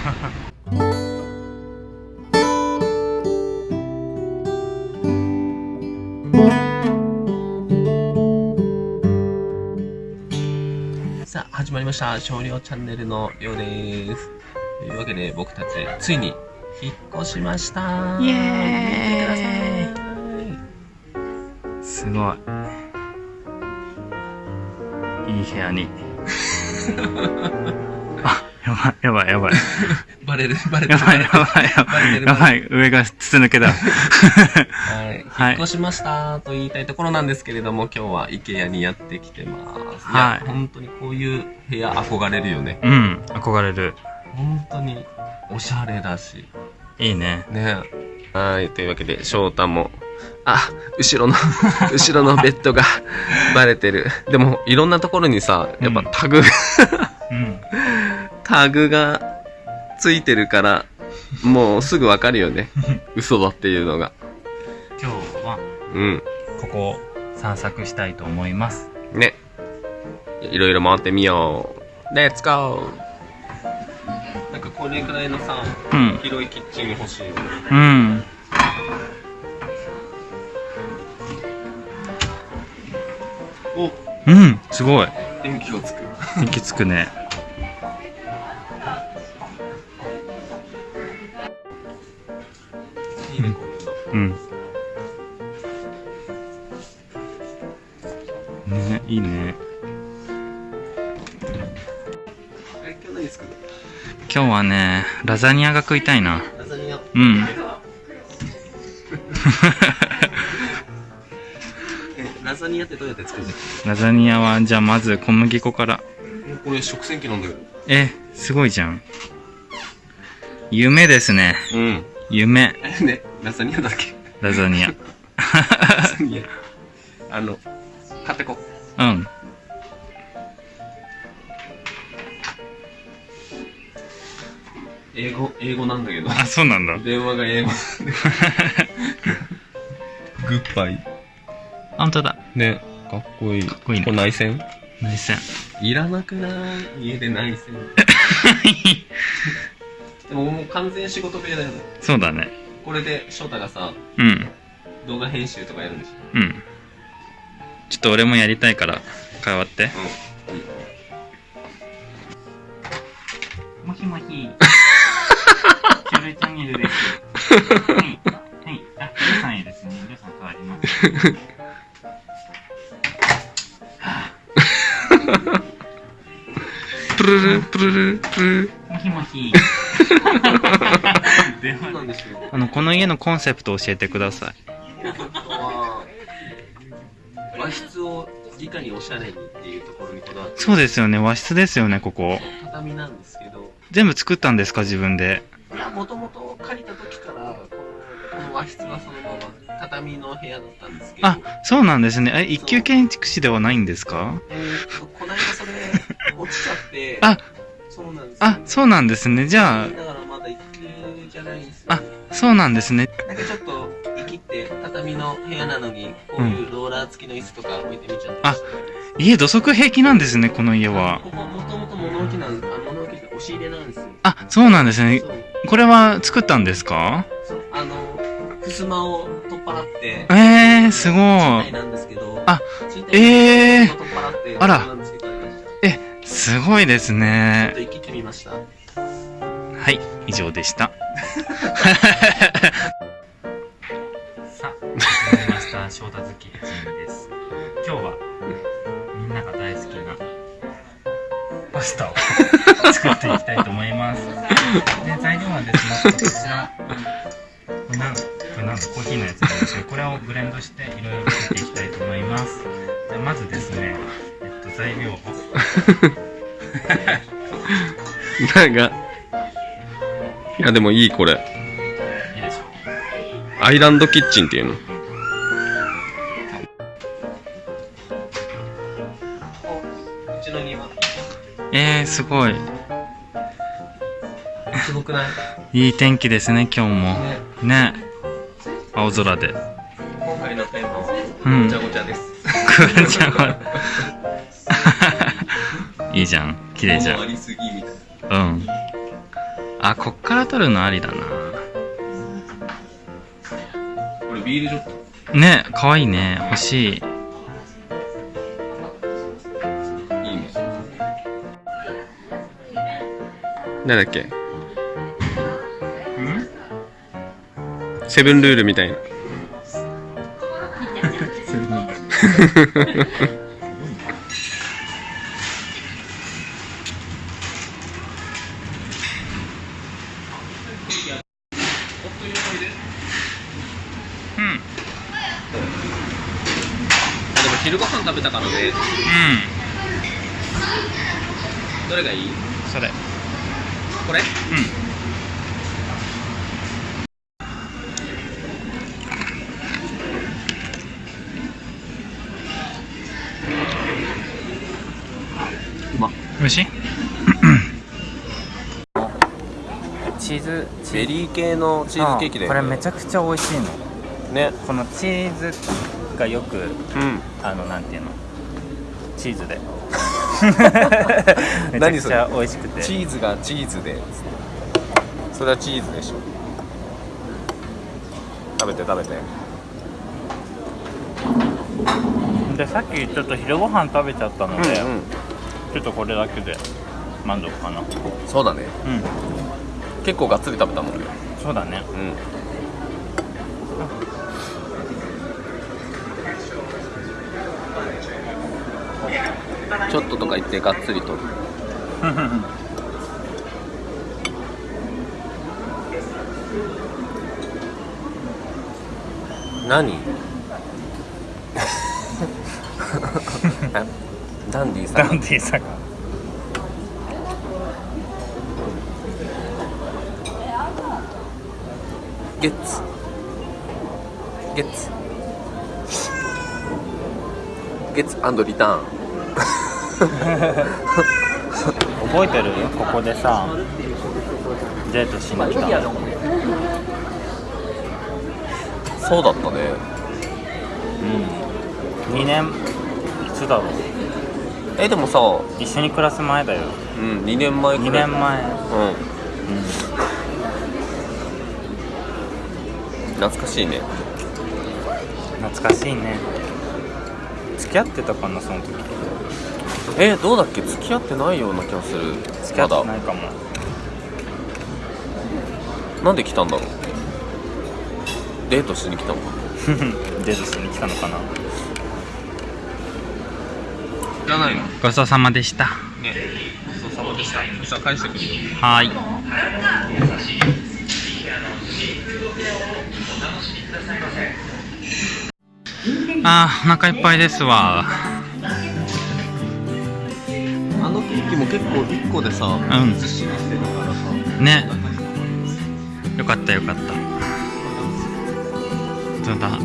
さあ、始まりました。少量チャンネルのようです。というわけで、僕たち、ついに、引っ越しました。イエーイ。すごい。いい部屋に。あ、やばい、やばい、やばい。バレる、バレてる。やばい、やばい、やばい。やばい、上が筒抜けだ。はい。はい引っ越しましたと言いたいところなんですけれども、今日は IKEA にやってきてます。はいや本当にこういう部屋憧れるよね。うん、憧れる。本当に、おしゃれだし。いいね。ねはい。というわけで、翔太も、あ、後ろの、後ろのベッドがバレてる。でも、いろんなところにさ、やっぱタグ、うん。タグがついてるから、もうすぐわかるよね。嘘だっていうのが。今日は、うん。ここを散策したいと思います。ね。いろいろ回ってみよう。レッツゴーなんかこれくらいのさ、うん。広いキッチン欲しいよね。うん。お、うん、すごい。電気がつく。息つくね。いいね、こういうの。うん。ね、いいね。え、今日何作る今日はね、ラザニアが食いたいな。ラザニア。うん。え、ラザニアってどうやって作るの？ラザニアは、じゃあまず小麦粉から。えこれ食洗機なんだけど。え、すごいじゃん。夢ですね。うん。夢。え、ね、ラザニアだっけ？ラザニア。ラザニア。あの、買ってこ。うん。英語、英語なんだけど。あ、そうなんだ。電話が英語。グッバイ。本当だ。ね、かっこいい。かっこいいねこれ内線内線。いらなくない？家で内線。でももう完全仕事部屋だよね。そうだね。これで翔太がさ、うん。動画編集とかやるんでしょ？うん。ちょっと俺もやりたいから、変わって。もしもし。チュルチャンネルです。はい。はい。あ、りょうさんへですね。りょうさん変わります。プルルプルルプルル。もしもし。なんで。あの、この家のコンセプトを教えてください。は和室をにおしゃれにっていうところにこだわってそうですよね。和室ですよね、ここ。畳なんですけど、全部作ったんですか、自分で？いや、もともと借りた時から、このこの和室はそのまま畳の部屋だったんですけど、あ、そうなんですね。え、一級建築士ではないんですか？えーっと、こないだそれ、落ちちゃって、あ、そうなんですよあ、そうなんですね。じゃだからまだ一級じゃないんですよ。あ、そうなんですね。なんかちょっと、生きって、畳の部屋なのに、こういうローラー付きの椅子とか置いてみちゃって。あ家土足平気なんですね、この家は。ここもともと物置なんです。あ、物置って押し入れなんですよ。あ、そうなんですねこれは作ったんですか？そうあの、襖を取っ払って、えー、すごい。なんですけど、あ賃貸えーあらすごいですちょっねと。生きてみました。はい、以上でした。さあ、始まりました。翔太好きチームです。今日は、みんなが大好きなパスタを作っていきたいと思います。で、材料はですね、こちら、これなんこれなんだコーヒーのやつなんですけど、これをブレンドしていろいろ作っていきたいと思います。じゃあまずですね、えっと、材料を、なんか、いやでもいいこれ。いいでしょう。アイランドキッチンっていうの。うちの庭。えー、すごい。すごくない？いい天気ですね、今日も。ね。ね。青空で。今回のテーマは、うんごちゃごちゃです。くわちゃんは。いいじゃん。綺麗じゃん。ありすぎみたいな。うん。あ、こっから撮るのありだな。これビールジョットね、かわいいね。欲しい。いいねなんだっけ？ん？セブンルールみたいな 昼ご飯食べたからね。うどれがいい？ん。それ。これ？うん。うま。美味しいチーズ。ベリー系のチーズケーキだこれよねめちゃくちゃ美味しいの。ね。このチーズがよくうん。あのなんていうの？チーズで。めちゃくちゃ美味しくて。チーズがチーズで。それはチーズでしょ。食べて食べて。でさっきちょっと昼ご飯食べちゃったので、うんうん。ちょっとこれだけで満足かな。そうだね。うん。結構がっつり食べたもんね。そうだね。うんちょっととか言ってがっつりと。る何？あダンディさんダンディーさが。ゲッツ。ゲッツ。ゲッツリターン覚えてる？ここでさデートしに来たの。そうだったね。うん。2年いつだろう？えでもさ一緒に暮らす前だよ。うん2年前く2らい。年前。うん。うん。懐かしいね。懐かしいね。付き合ってたかなその時えどうだっけ？付き合ってないような気がする。付き合ってまないかも。だなんで来たんだろう？デートしに来たのか？デートしに来たのかな。知らないの？ごちそうさまでした。ね。ごちそうさまでした。じゃあ返してくるよ。はーい。あーお腹いっぱいですわあのケーキも結構1個でさうん。ずっしりしてるからさ。ね。よかったよかった。本当だ？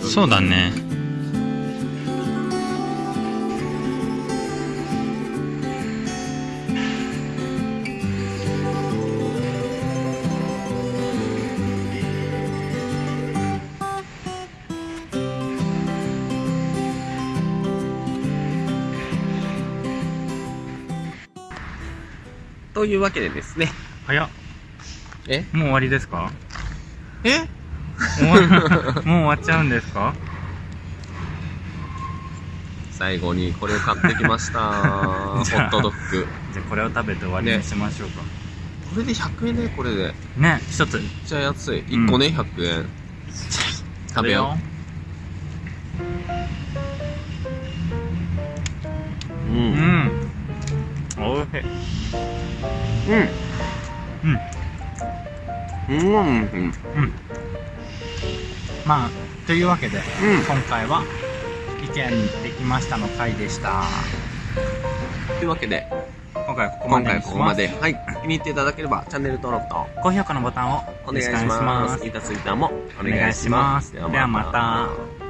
そうだねというわけでですね。早っ。え？もう終わりですか？え？もう終わっ ちゃうんですか？最後にこれを買ってきました。ホットドッグ。じゃあこれを食べて終わりにしましょうか。これで100円ねこれで。ね一つ。めっちゃ安い。1個ね、100円食べよう。う。うん。んおいしいうん。うん。うん。うん。まあというわけで、うん。今回は意見できましたの回でした。というわけで今回はここま今でにしま回ここますで。はい。気に入っていただければチャンネル登録と高評価のボタンをお願いします。イタツイッターもお願いします。お願いします。ではまた。